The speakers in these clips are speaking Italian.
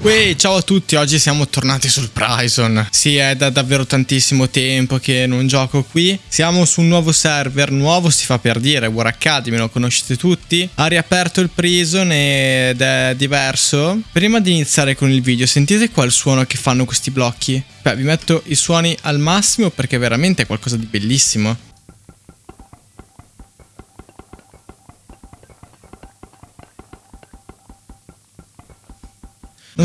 Uè, ciao a tutti, oggi siamo tornati sul Prison. Sì, è da davvero tantissimo tempo che non gioco qui. Siamo su un nuovo server, nuovo si fa per dire, War Academy, lo conoscete tutti. Ha riaperto il Prison ed è diverso. Prima di iniziare con il video, sentite qua il suono che fanno questi blocchi? Beh, vi metto i suoni al massimo perché veramente è qualcosa di bellissimo.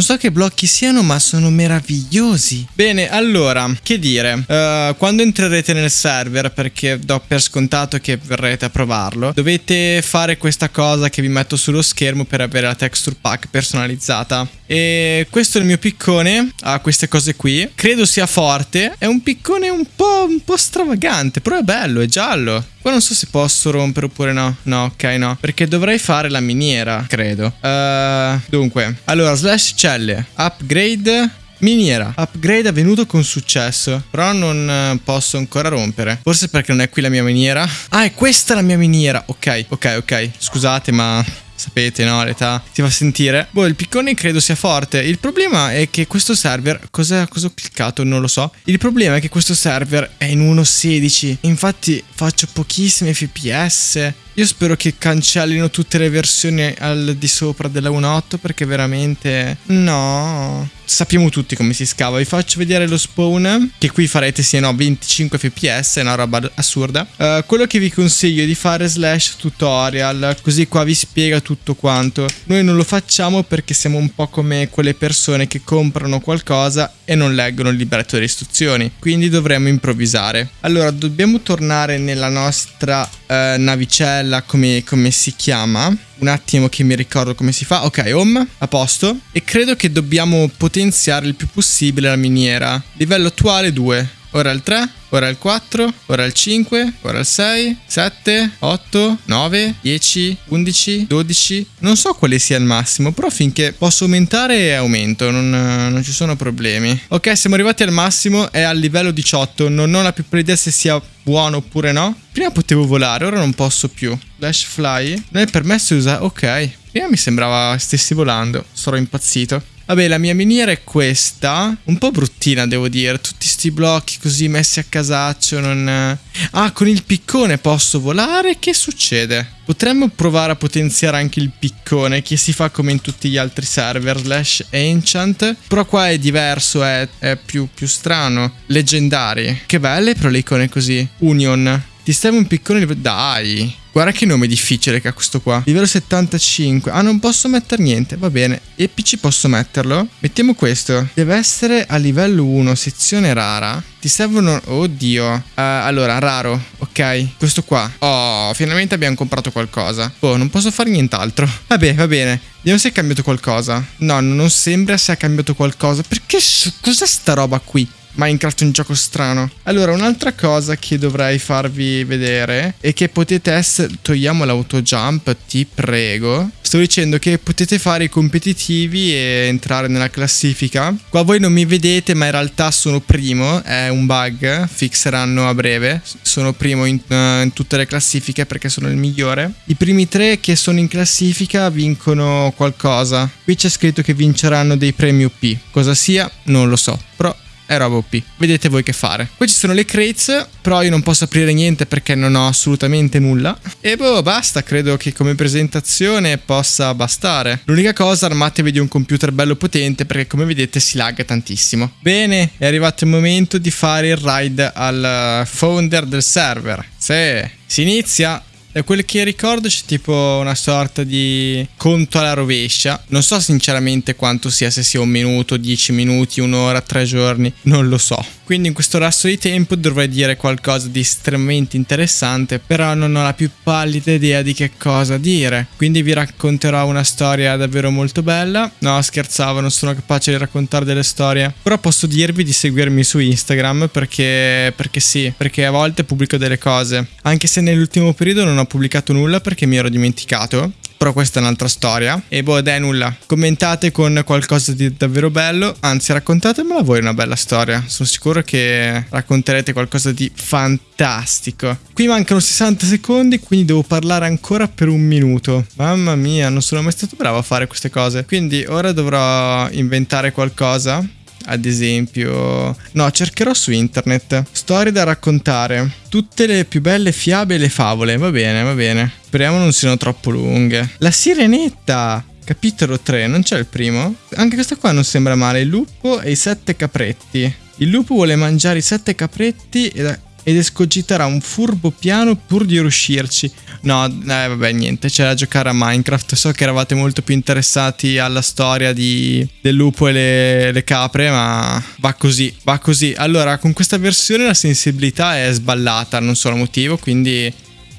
So che blocchi siano, ma sono meravigliosi. Bene, allora, che dire? Uh, quando entrerete nel server, perché do per scontato che verrete a provarlo, dovete fare questa cosa che vi metto sullo schermo per avere la texture pack personalizzata. E questo è il mio piccone, ha queste cose qui. Credo sia forte, è un piccone un po', un po' stravagante, però è bello, è giallo. Qua non so se posso rompere oppure no. No, ok, no. Perché dovrei fare la miniera, credo. Uh, dunque, allora, slash celle. Upgrade Miniera, upgrade avvenuto con successo, però non eh, posso ancora rompere. Forse perché non è qui la mia miniera. Ah, è questa la mia miniera. Ok, ok, ok. Scusate, ma sapete, no? L'età si fa sentire. Boh, il piccone credo sia forte. Il problema è che questo server. Cosa, cosa ho cliccato? Non lo so. Il problema è che questo server è in 1.16. Infatti faccio pochissimi FPS. Io spero che cancellino tutte le versioni al di sopra della 1.8 perché veramente... No sappiamo tutti come si scava. Vi faccio vedere lo spawn, che qui farete sì no 25 fps, è una roba assurda. Uh, quello che vi consiglio è di fare slash tutorial, così qua vi spiega tutto quanto. Noi non lo facciamo perché siamo un po' come quelle persone che comprano qualcosa e non leggono il libretto delle istruzioni, quindi dovremmo improvvisare. Allora, dobbiamo tornare nella nostra uh, navicella, come, come si chiama un attimo che mi ricordo come si fa. Ok, home, a posto. E credo che dobbiamo potenziare il più possibile la miniera. Livello attuale 2. Ora il 3, ora il 4, ora il 5, ora il 6, 7, 8, 9, 10, 11, 12. Non so quale sia il massimo, però finché posso aumentare aumento, non, non ci sono problemi. Ok, siamo arrivati al massimo, è al livello 18, non ho la più idea se sia buono oppure no. Prima potevo volare, ora non posso più. Dash fly, non è permesso di usare... Ok, prima mi sembrava stessi volando, sarò impazzito. Vabbè, la mia miniera è questa. Un po' bruttina, devo dire. Tutti sti blocchi così messi a casaccio. Non... Ah, con il piccone posso volare? Che succede? Potremmo provare a potenziare anche il piccone, che si fa come in tutti gli altri server, slash enchant. Però qua è diverso, è, è più, più strano. Leggendari. Che belle però le icone così. Union. Ti serve un piccone... Dai! Guarda che nome difficile che ha questo qua. Livello 75. Ah, non posso mettere niente. Va bene. E PC posso metterlo? Mettiamo questo. Deve essere a livello 1, sezione rara. Ti servono... Oddio. Uh, allora, raro. Ok. Questo qua. Oh, finalmente abbiamo comprato qualcosa. Oh, non posso fare nient'altro. Vabbè, va bene. Vediamo se è cambiato qualcosa. No, non sembra se è cambiato qualcosa. Perché... Cos'è sta roba qui? Minecraft è un gioco strano. Allora, un'altra cosa che dovrei farvi vedere è che potete essere... Togliamo l'autojump, ti prego. Sto dicendo che potete fare i competitivi e entrare nella classifica. Qua voi non mi vedete, ma in realtà sono primo. È un bug, fixeranno a breve. Sono primo in, uh, in tutte le classifiche perché sono il migliore. I primi tre che sono in classifica vincono qualcosa. Qui c'è scritto che vinceranno dei premi UP. Cosa sia, non lo so. Però è roba OP. Vedete voi che fare. Poi ci sono le crates, però io non posso aprire niente perché non ho assolutamente nulla. E boh, basta, credo che come presentazione possa bastare. L'unica cosa, armatevi di un computer bello potente perché come vedete si lagga tantissimo. Bene, è arrivato il momento di fare il ride al founder del server. Sì, si inizia. Da quel che ricordo c'è tipo una sorta di conto alla rovescia. Non so sinceramente quanto sia, se sia un minuto, dieci minuti, un'ora, tre giorni, non lo so. Quindi in questo lasso di tempo dovrei dire qualcosa di estremamente interessante, però non ho la più pallida idea di che cosa dire. Quindi vi racconterò una storia davvero molto bella. No, scherzavo, non sono capace di raccontare delle storie. Però posso dirvi di seguirmi su Instagram perché, perché sì, perché a volte pubblico delle cose. Anche se nell'ultimo periodo non ho pubblicato nulla perché mi ero dimenticato però questa è un'altra storia. E boh, dai, nulla. Commentate con qualcosa di davvero bello, anzi raccontatemela voi una bella storia. Sono sicuro che racconterete qualcosa di fantastico. Qui mancano 60 secondi, quindi devo parlare ancora per un minuto. Mamma mia, non sono mai stato bravo a fare queste cose. Quindi ora dovrò inventare qualcosa ad esempio... No, cercherò su internet. Storie da raccontare. Tutte le più belle fiabe e le favole. Va bene, va bene. Speriamo non siano troppo lunghe. La sirenetta! Capitolo 3, non c'è il primo? Anche questa qua non sembra male. Il lupo e i sette capretti. Il lupo vuole mangiare i sette capretti ed ed escogiterà un furbo piano pur di riuscirci. No, eh, vabbè, niente, c'è da giocare a Minecraft. So che eravate molto più interessati alla storia di, del lupo e le, le, capre, ma va così, va così. Allora, con questa versione la sensibilità è sballata, non so il motivo, quindi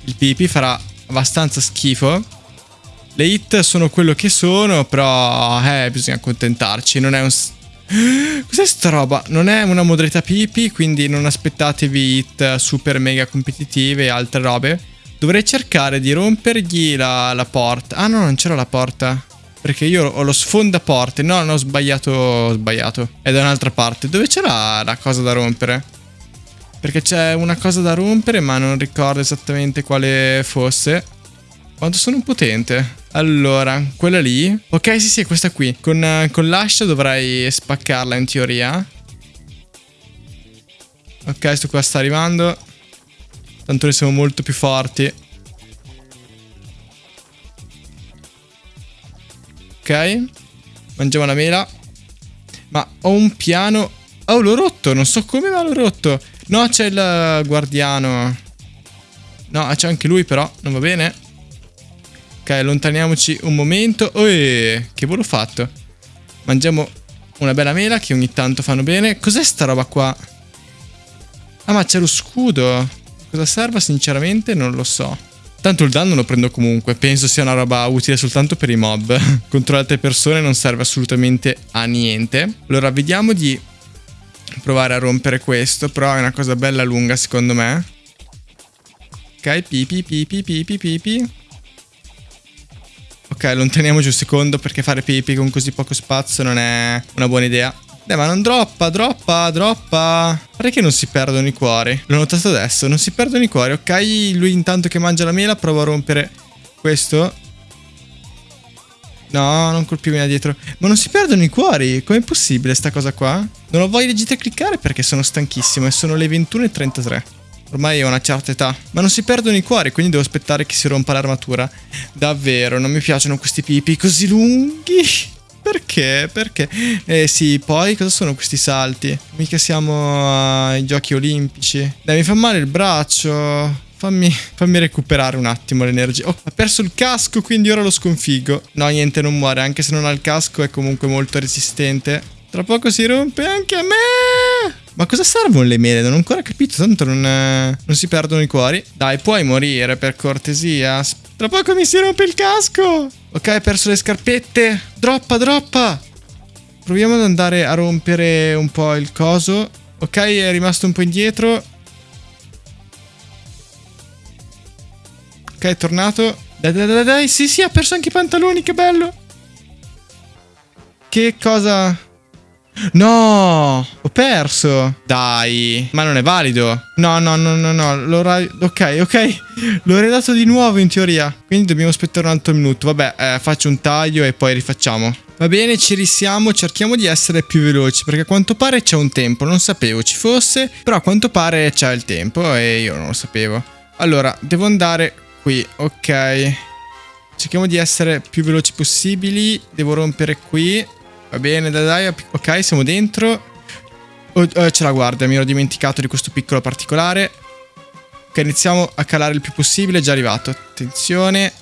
il pipi farà abbastanza schifo. Le hit sono quello che sono, però eh, bisogna accontentarci, non è un Cos'è sta roba? Non è una modalità PP, quindi non aspettatevi hit super mega competitive e altre robe. Dovrei cercare di rompergli la, la porta. Ah no, non c'era la porta. Perché io ho lo sfondaporte. No, non ho sbagliato. Ho sbagliato. È da un'altra parte. Dove c'era la cosa da rompere? Perché c'è una cosa da rompere, ma non ricordo esattamente quale fosse. Quanto sono potente? Allora, quella lì. Ok, sì, sì, questa qui. Con, uh, con l'ascia dovrai spaccarla in teoria. Ok, sto qua sta arrivando. Tanto noi siamo molto più forti. Ok. Mangiamo la mela. Ma ho un piano... Oh, l'ho rotto. Non so come, ma l'ho rotto. No, c'è il guardiano. No, c'è anche lui però. Non va bene. Ok, allontaniamoci un momento. Oh, che volo fatto. Mangiamo una bella mela che ogni tanto fanno bene. Cos'è sta roba qua? Ah, ma c'è lo scudo. Cosa serve sinceramente? Non lo so. Tanto il danno lo prendo comunque. Penso sia una roba utile soltanto per i mob. Contro altre persone non serve assolutamente a niente. Allora, vediamo di provare a rompere questo. Però è una cosa bella lunga secondo me. Ok, pipi, pipi, pipi, pipi. Ok, allontaniamoci un secondo perché fare pipi con così poco spazio non è una buona idea. Dai, ma non droppa, droppa, droppa. Pare che non si perdono i cuori. L'ho notato adesso, non si perdono i cuori. Ok, lui intanto che mangia la mela prova a rompere questo. No, non colpimi da dietro. Ma non si perdono i cuori. Com'è possibile sta cosa qua? Non ho voglia di cliccare perché sono stanchissimo e sono le 21.33. Ormai ho una certa età. Ma non si perdono i cuori, quindi devo aspettare che si rompa l'armatura. Davvero, non mi piacciono questi pipi così lunghi. Perché? Perché? Eh sì, poi cosa sono questi salti? Mica siamo ai giochi olimpici. Dai, mi fa male il braccio. Fammi, fammi, recuperare un attimo l'energia. Oh, ha perso il casco, quindi ora lo sconfiggo. No, niente, non muore. Anche se non ha il casco, è comunque molto resistente. Tra poco si rompe anche a me. Ma cosa servono le mele? Non ho ancora capito, tanto non, eh, non si perdono i cuori. Dai, puoi morire per cortesia. Tra poco mi si rompe il casco. Ok, hai perso le scarpette. Droppa, droppa. Proviamo ad andare a rompere un po' il coso. Ok, è rimasto un po' indietro. Ok, è tornato. Dai, dai, dai, dai. Sì, sì, ha perso anche i pantaloni, che bello. Che cosa... No, ho perso. Dai, ma non è valido. No, no, no, no, no. Ok, ok. L'ho redato di nuovo in teoria. Quindi dobbiamo aspettare un altro minuto. Vabbè, eh, faccio un taglio e poi rifacciamo. Va bene, ci risiamo, cerchiamo di essere più veloci perché a quanto pare c'è un tempo, non sapevo ci fosse, però a quanto pare c'è il tempo e io non lo sapevo. Allora, devo andare qui, ok. Cerchiamo di essere più veloci possibili, devo rompere qui, Va bene, dai, dai. Ok, siamo dentro. Oh, oh, c'è la guardia, mi ero dimenticato di questo piccolo particolare. Ok, iniziamo a calare il più possibile. È già arrivato. Attenzione.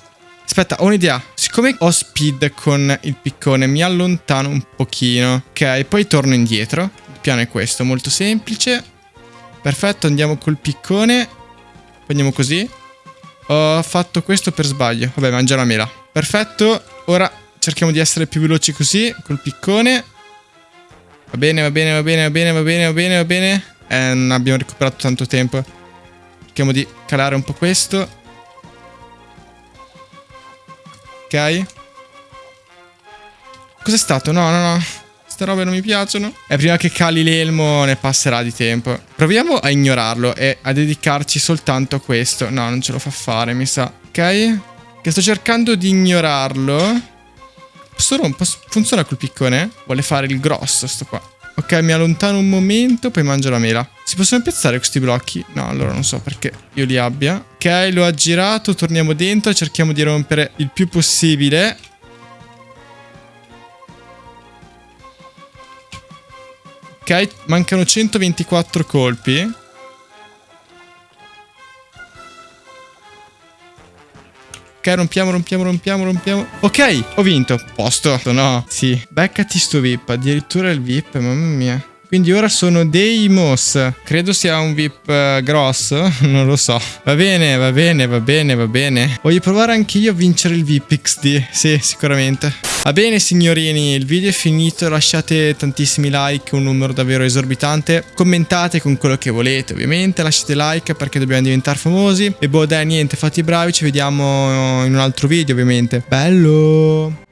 Aspetta, ho un'idea. Siccome ho speed con il piccone, mi allontano un pochino. Ok, poi torno indietro. Il piano è questo, molto semplice. Perfetto, andiamo col piccone. Andiamo così. Ho fatto questo per sbaglio. Vabbè, mangia la mela. Perfetto. Ora cerchiamo di essere più veloci così, col piccone. Va bene, va bene, va bene, va bene, va bene, va bene, va bene. Eh, non abbiamo recuperato tanto tempo. Cerchiamo di calare un po' questo. ok? Cos'è stato? No, no, no. Queste robe non mi piacciono. E prima che cali l'elmo ne passerà di tempo. Proviamo a ignorarlo e a dedicarci soltanto a questo. No, non ce lo fa fare, mi sa. Ok? Che sto cercando di ignorarlo. Posso rompere? Funziona col piccone? Vuole fare il grosso sto qua. Ok, mi allontano un momento, poi mangio la mela. Si possono piazzare questi blocchi? No, allora non so perché io li abbia. Ok, lo ha girato, torniamo dentro, cerchiamo di rompere il più possibile. Ok, mancano 124 colpi. Ok, rompiamo, rompiamo, rompiamo, rompiamo. Ok, ho vinto. Posto. No. Sì. Beccati sto VIP. Addirittura il VIP, mamma mia. Quindi ora sono Deimos. Credo sia un VIP uh, grosso. Non lo so. Va bene, va bene, va bene, va bene. Voglio provare anche io a vincere il VIP XD. Sì, sicuramente. Va bene signorini, il video è finito, lasciate tantissimi like, un numero davvero esorbitante, commentate con quello che volete ovviamente, lasciate like perché dobbiamo diventare famosi e boh dai niente, fate i bravi, ci vediamo in un altro video ovviamente. Bello!